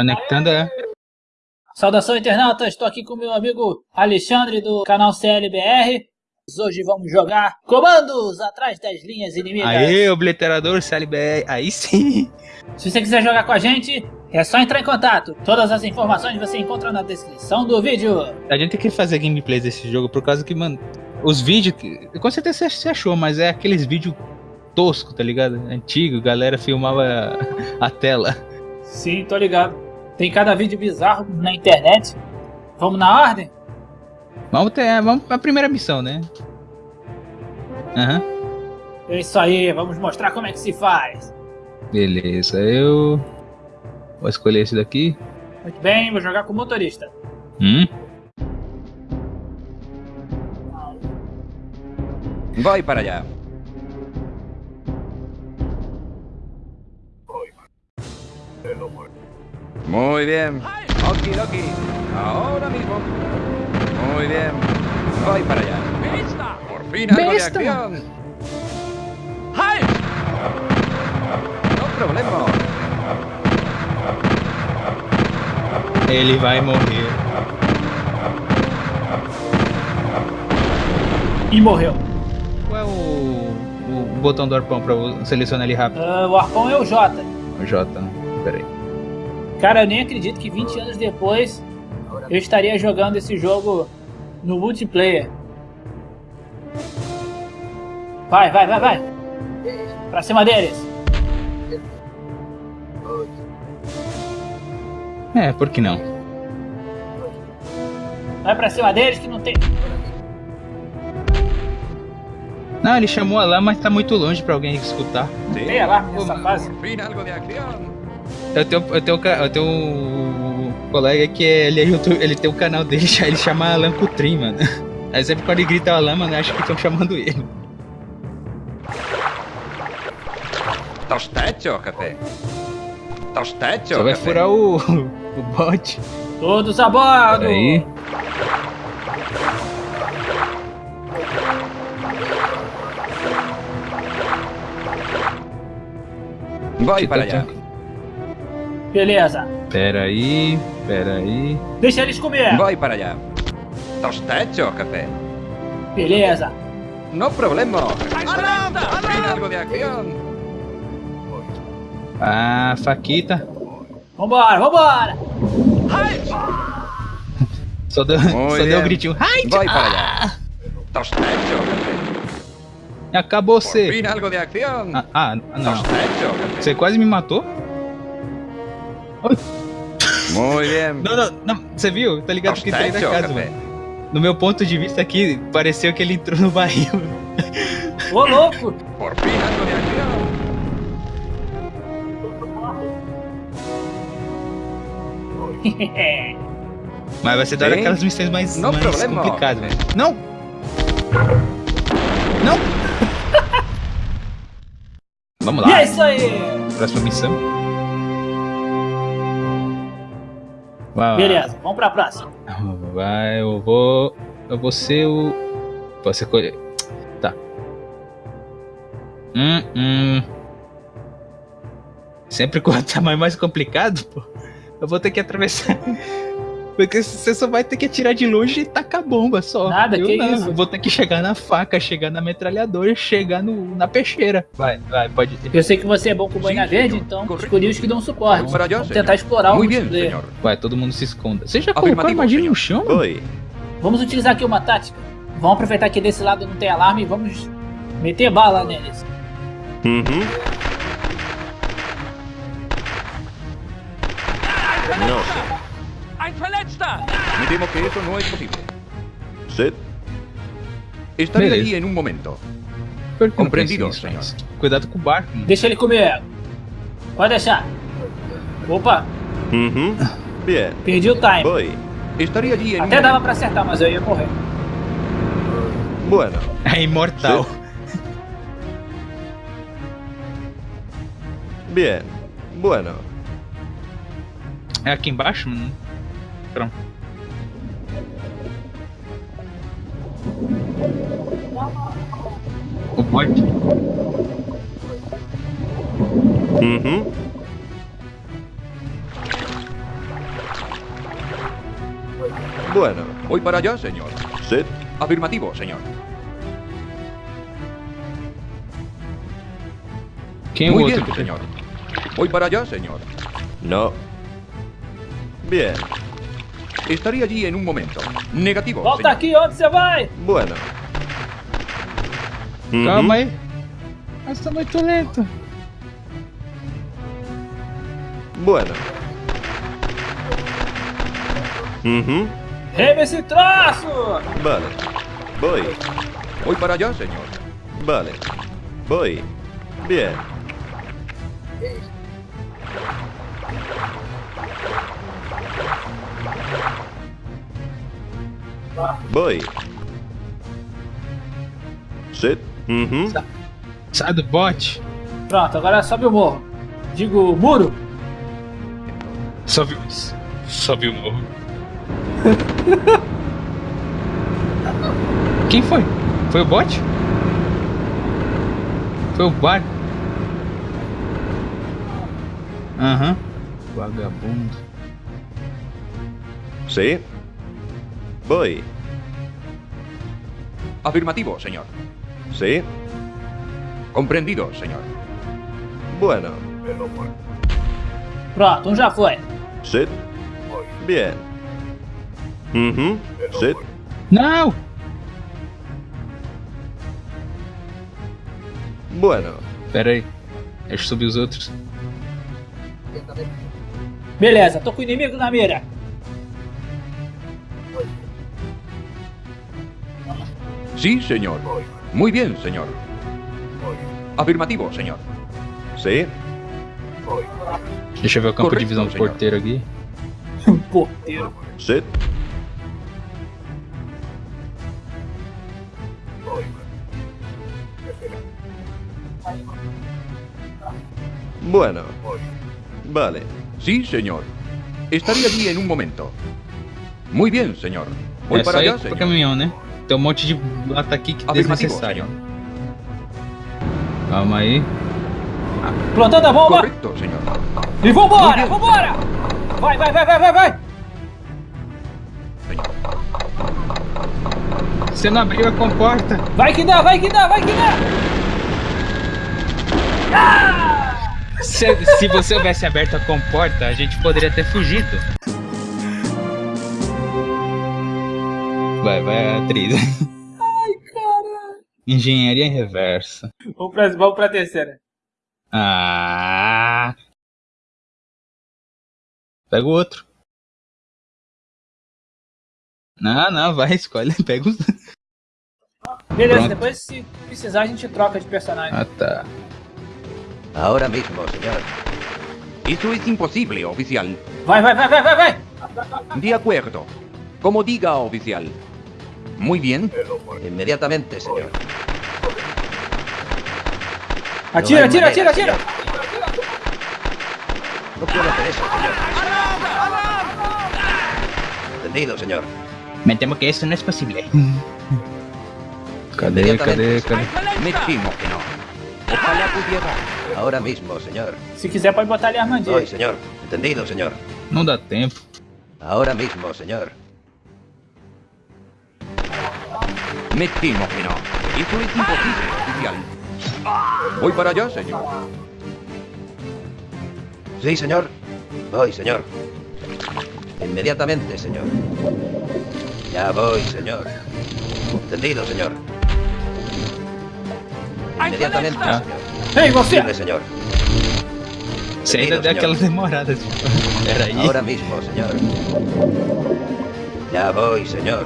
Conectando, é. Saudação internauta, estou aqui com meu amigo Alexandre do canal CLBR. Hoje vamos jogar comandos atrás das linhas inimigas. Aê, obliterador CLBR, aí sim. Se você quiser jogar com a gente, é só entrar em contato. Todas as informações você encontra na descrição do vídeo. A gente tem que fazer gameplays desse jogo por causa que, mano, os vídeos, com certeza você achou, mas é aqueles vídeos tosco, tá ligado? Antigo, galera filmava a tela. Sim, tô ligado. Tem cada vídeo bizarro na internet. Vamos na ordem? Vamos ter, vamos pra primeira missão, né? Aham. Uhum. É isso aí, vamos mostrar como é que se faz. Beleza, eu vou escolher esse daqui. Muito bem, vou jogar com o motorista. Hum? Voy para allá. Muy bien. Oki doki. Ahora mismo. Muy bien. Voy para allá. Por fin algo de acción. No problema. Ele vai morrer. E morreu. Qual é o, o botão do arpão pra selecionar ele rápido? Uh, o arpão é o J. O J, peraí. Cara, eu nem acredito que 20 anos depois eu estaria jogando esse jogo no multiplayer. Vai, vai, vai, vai. Pra cima deles. É, por que não? Vai pra cima deles que não tem... Não, ele chamou a lá, mas tá muito longe pra alguém escutar. Tem alarme nessa fase? Eu tenho, eu tenho, eu tenho um colega que é, ele é YouTube, ele tem o um canal dele, ele chama Alan Cutrim, mano. Aí sempre quando ele grita Alan, mano, acho que estão chamando ele. Tostacho, café. Tostacho, Só vai furar o, o bot. Todos a bordo! Aí. Vai para allá. Beleza. Pera aí, pera aí. Deixa eles comer. Vai para allá. Tostacho, café. Beleza. No problema. De acción. Ah, faquita. Vambora, vambora. Só deu, só deu um gritinho. Ai, Vai para allá. Tostacho, café. Acabou você. Ah, ah não. Você quase me matou? Bien. Não, não, não. Você viu? Tá ligado que saiu da casa, café. mano. No meu ponto de vista aqui, pareceu que ele entrou no barril. Ô, louco. Mas vai ser dar Sim. aquelas missões mais, Não mais problema. complicadas, velho. Não! Não! Vamos e lá, é isso aí. próxima missão. Vai lá. Beleza, vamos pra próxima. Vai, eu vou. Eu vou ser o. Posso escolher. Tá. Hum, hum. Sempre quando tá mais mais complicado, pô. Eu vou ter que atravessar. Porque você só vai ter que atirar de longe e tacar bomba só. Nada, eu que não. isso. Eu vou ter que chegar na faca, chegar na metralhadora, chegar no, na peixeira. Vai, vai, pode. Eu sei que você é bom com boina verde, então escolhi os que dão suporte. Allá, Vamos senhor. tentar explorar o Muy bien, multiplayer. señor. Vai, todo mundo se esconda. Você já colocou a Afirmativo, armadilha senhor. no chão? Voy. Vamos utilizar aqui uma tática. Vamos aproveitar que desse lado não tem alarme e vamos meter bala neles. No sé. Me temo que eso no es posible. ¿Sed? Estaré Beleza. allí en un momento. Compreendido, senhor. Cuidado com o barco. mano. Deixa ele comer. Pode deixar. Opa, Ujú. Bien. perdi o time. Voy. Estaré allí en un Até dava momento. pra acertar, mas eu ia morrer. Bueno. É imortal. Bien. Bueno. É aqui embaixo, mano? Bueno. Voy para allá, señor. Sí. Afirmativo, señor. O Muy bien, señor. Voy para allá, señor. No. Bien. Estaré allí en un momento. Negativo, Volta señor. aqui, onde você vai? Bueno. Calma aí. Mas tá muito lento. Bueno. Reme esse troço! Vale. Voy. Voy para allá, señor. Vale. Voy. Bien. Voy. Sí. Ujú. Sai do bote. Pronto, agora sobe o morro. Digo, muro. Sobe, sobe o morro. Quem foi? Foi o bot? Foi o bar? Aham. Vagabundo. Sí. Voy. Afirmativo, señor. Sí. Comprendido, señor. Bueno. Pronto, um já foi. Sí. Bien. Ujú. Sí. Não! Bueno. Pera aí. Deixa eu subir os outros. Beleza, tô com o inimigo na mira. Sí, señor. Muy bien, señor. Afirmativo, señor. Sí. Deixa eu ver o campo Correto, de visão do senhor. porteiro aqui. Porteiro. Sí. Bueno. Vale. Sí, señor. Estaré allí en un momento. Muy bien, señor. Voy é para só ir allá, pro señor. caminhão, né? Tem um monte de lata aqui que é desnecessário. Calma aí. Plantando a bomba. Correcto, señor. E vambora, vambora! Vai, vai, vai, vai, vai, vai! Você não abriu a comporta. Vai que dá, vai que dá, vai que dá! Se, se você houvesse aberto a comporta, a gente poderia ter fugido. Vai, vai, atriz. Ai, caralho. Engenharia em reversa. Vamos pra, vamos pra terceira. Ah. Pega o outro. Não, não, vai, escolhe. Pega os. Beleza, Pronto. depois se precisar a gente troca de personagem. Ah, tá. Ahora mismo, señor. Eso es imposible, oficial. Vai, vai, vai, vai, vai, vai! De acuerdo. Como diga, oficial. Muy bien. Inmediatamente, señor. Atira, atira, manera, atira! No puedo hacer eso, señor. Entendido, señor. Me temo que eso no es posible. Cadê, cadê, Inmediatamente, cadê? Me temo que no. Ojalá pudiera. Ahora mismo, señor. Se quiser pode botar a armadilha. Voy, señor. Entendido, señor. Não dá tempo. Ahora mismo, señor. Me temo que no. Eso es imposible, oficial. Voy para allá, señor. Sí, señor. Voy, señor. Inmediatamente, señor. Ya voy, señor. Entendido, señor. Inmediatamente, Ah. señor. Você! Firme, señor. Señor. demorada, tipo. Pera aí. Ahora mismo, señor. Ya voy, señor.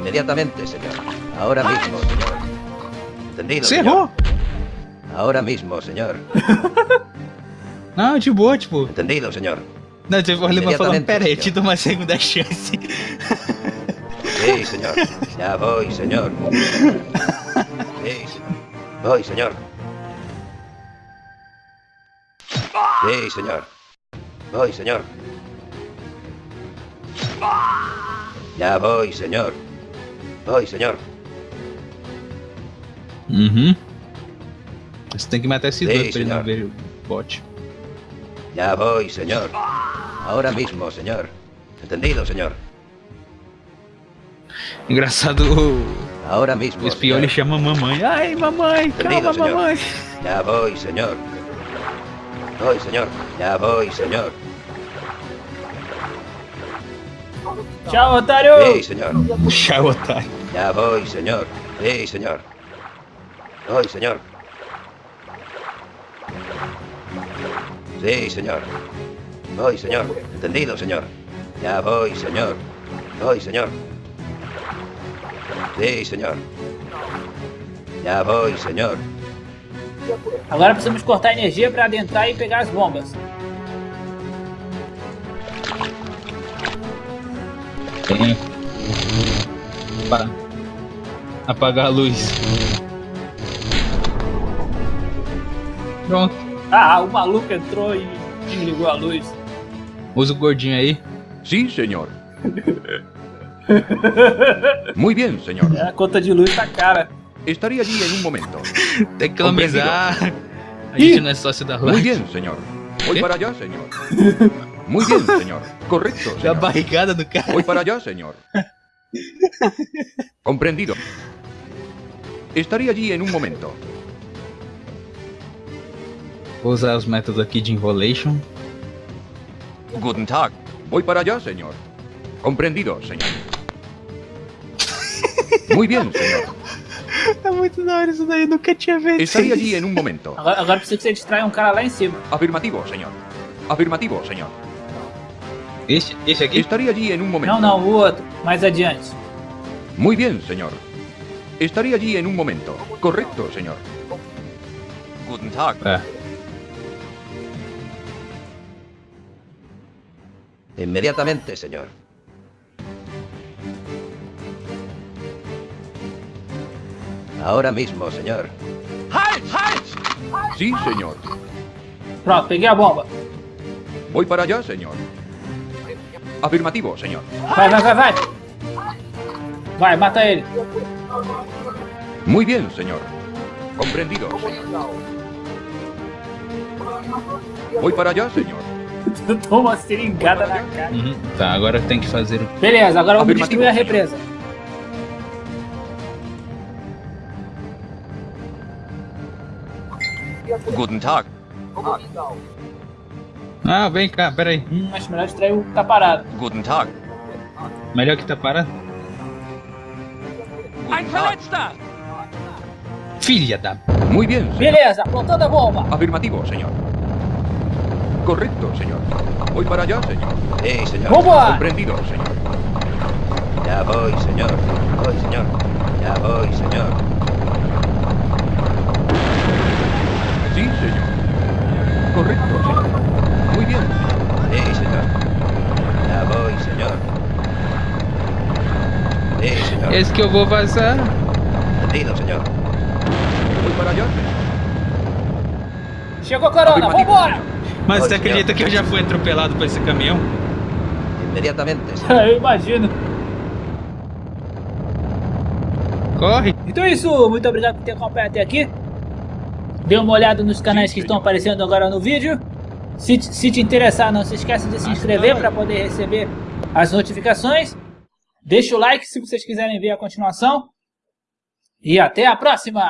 Inmediatamente, señor. Ahora mismo, señor. Entendido, Você señor. errou! Ahora mismo, señor. Não, de boa, tipo. Entendido, señor. Não, tipo, o Alemão falando, pera aí, te dou uma segunda chance. Sí, señor. Ya voy, señor. Sí, señor. Voy, señor. Sí, señor. Voy, señor. Ya voy, señor. Voy, señor. Uhum. Você tem que matar esse Sim, dois pra ele não senhor. ver o bot. Ya voy, señor. Ahora mismo, señor. Entendido, señor. Engraçado, Ahora mismo. o espião ele chama mamãe. Ai, mamãe, calma, Entendido, señor. mamãe. Ya voy, señor. Voy, señor. Ya voy, señor. Tchau, otário! Sí, señor. Tchau, otário. Ya voy, señor. Sí, señor. Voy, señor. Sí, señor. Voy, señor. Entendido, señor. Ya voy, señor. Voy, señor. Sí, señor. Ya voy, señor. Agora precisamos cortar energia pra adentrar e pegar as bombas. Tem. Opa. Apagar a luz. Pronto. Ah, o maluco entrou e desligou a luz. Usa o gordinho aí. Sí, señor. Muy bien, señor. A conta de luz tá cara. Estaré allí en un momento. Tem que economizar. A gente não é sócio da Muy Light. bien, señor. Voy ¿Qué? para allá, señor. Muy bien, señor. Correcto, señor. barrigada do cara. Voy para allá, señor. Comprendido. Estaré allí en un momento. Vou usar os métodos aqui de Involation. Guten Tag. Voy para allá, señor. Comprendido, señor. Muy bien, señor. É muito da hora isso daí, nunca tinha visto. Estaré allí en un momento. Agora, agora precisa que você distraia um cara lá em cima. Afirmativo, señor. Afirmativo, señor. Esse, esse aqui? Estaré allí en un momento. Não, não, o outro. Mais adiante. Muy bien, señor. Estaré allí en un momento. Correcto, señor. Guten Tag. É. Inmediatamente, señor. Ahora mismo, señor. Sí, señor. Pronto, peguei a bomba. Voy para allá, señor. Afirmativo, señor. Vai, vai, vai, vai. Vai, mata ele. Muy bien, señor. Comprendido, señor. Voy para allá, señor. Toma uma seringada na cara. Uhum. Tá, agora tem que fazer. Beleza, agora vamos destruir a represa. Guten Tag. Ah, vem cá, peraí. Hum, acho melhor distrair o que tá parado. Guten Tag. Melhor que tá parado. Guten Tag. Filha da. Muy bien, señor. Beleza, apontando a bomba. Afirmativo, señor. Correcto, señor. Voy para allá, señor. Sí, señor. Vamos. Comprendido, señor. Ya voy, señor. Voy, señor. Ya voy, señor. Sí, señor. Correcto, señor. Muy bien. Sí, señor. Ya voy, señor. Sí, señor. Esse que eu vou vazar. Entendido, señor. Voy para allá, señor. Chegou a corona, vambora. Mas você acredita que eu já fui atropelado por esse caminhão? Inmediatamente, señor. Eu imagino. Corre! Então é isso, muito obrigado por ter acompanhado até aqui. Dê uma olhada nos canais que estão aparecendo agora no vídeo. Se, te- se te interessar, não se esqueça de se inscrever para poder receber as notificações. Deixa o like se vocês quiserem ver a continuação. E até a próxima!